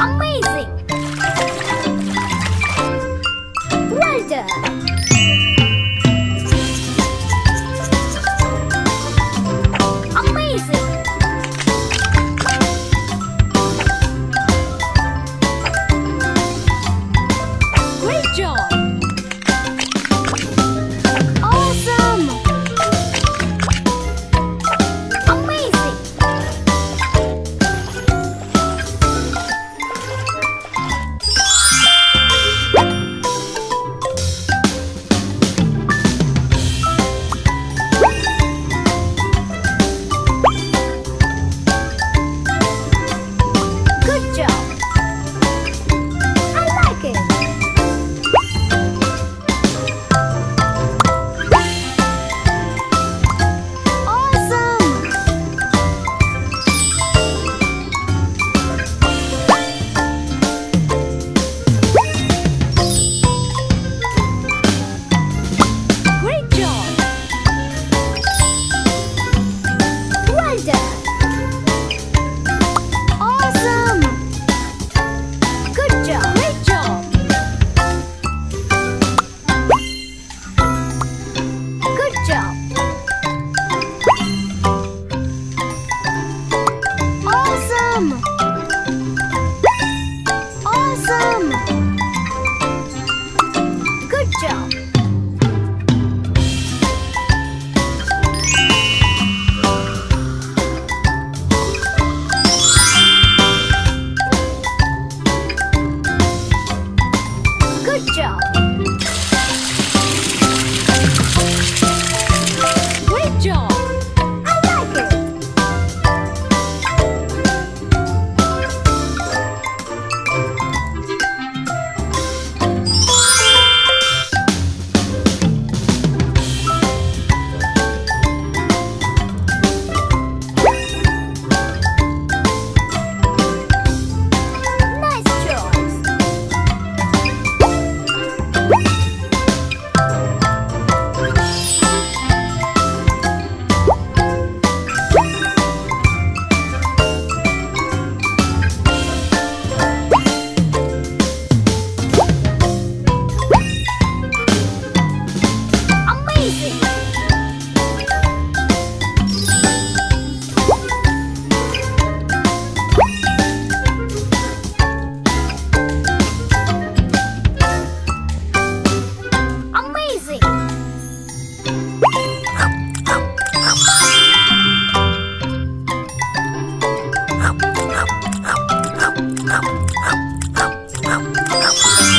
Amazing! Well done! 这样啊 Yeah.